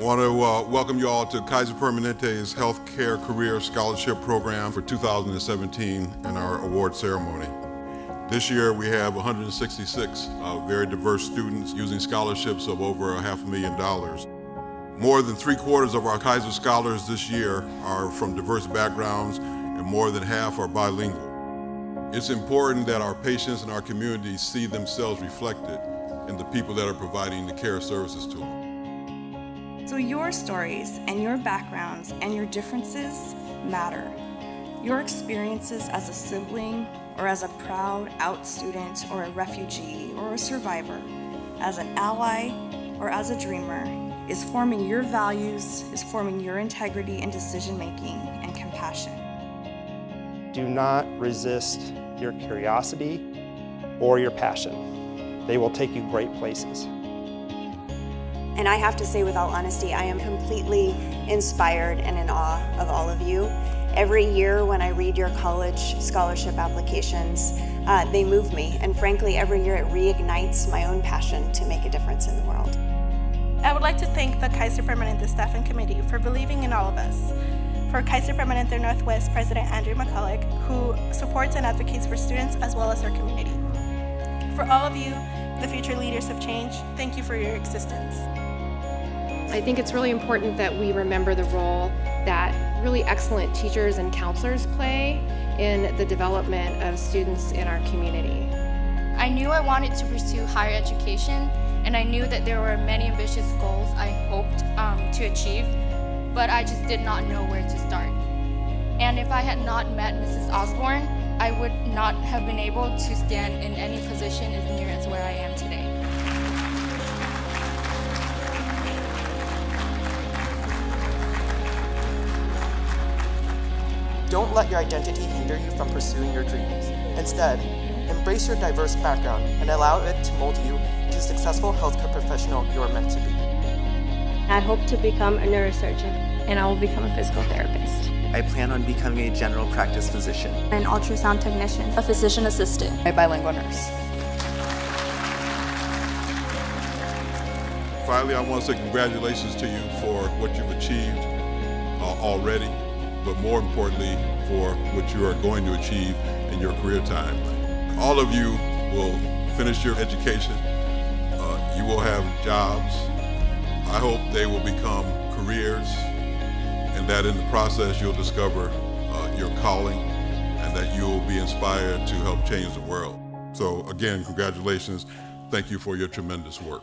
Want to uh, welcome you all to Kaiser Permanente's Healthcare Career Scholarship Program for 2017 and our award ceremony. This year we have 166 uh, very diverse students using scholarships of over a half a million dollars. More than three quarters of our Kaiser scholars this year are from diverse backgrounds and more than half are bilingual. It's important that our patients and our communities see themselves reflected in the people that are providing the care services to them. So your stories and your backgrounds and your differences matter. Your experiences as a sibling or as a proud out student or a refugee or a survivor, as an ally or as a dreamer, is forming your values, is forming your integrity and decision making and compassion. Do not resist your curiosity or your passion. They will take you great places. And I have to say with all honesty, I am completely inspired and in awe of all of you. Every year when I read your college scholarship applications, uh, they move me. And frankly, every year it reignites my own passion to make a difference in the world. I would like to thank the Kaiser Permanente Staff and Committee for believing in all of us. For Kaiser Permanente Northwest President Andrew McCulloch, who supports and advocates for students as well as our community. For all of you, the future leaders of change, thank you for your existence. I think it's really important that we remember the role that really excellent teachers and counselors play in the development of students in our community. I knew I wanted to pursue higher education and I knew that there were many ambitious goals I hoped um, to achieve, but I just did not know where to start. And if I had not met Mrs. Osborne, I would not have been able to stand in any position as near as where Don't let your identity hinder you from pursuing your dreams. Instead, embrace your diverse background and allow it to mold you into the successful healthcare professional you are meant to be. I hope to become a neurosurgeon, and I will become a physical therapist. I plan on becoming a general practice physician, an ultrasound technician, a physician assistant, a bilingual nurse. Finally, I want to say congratulations to you for what you've achieved uh, already but more importantly, for what you are going to achieve in your career time. All of you will finish your education. Uh, you will have jobs. I hope they will become careers and that in the process you'll discover uh, your calling and that you will be inspired to help change the world. So again, congratulations. Thank you for your tremendous work.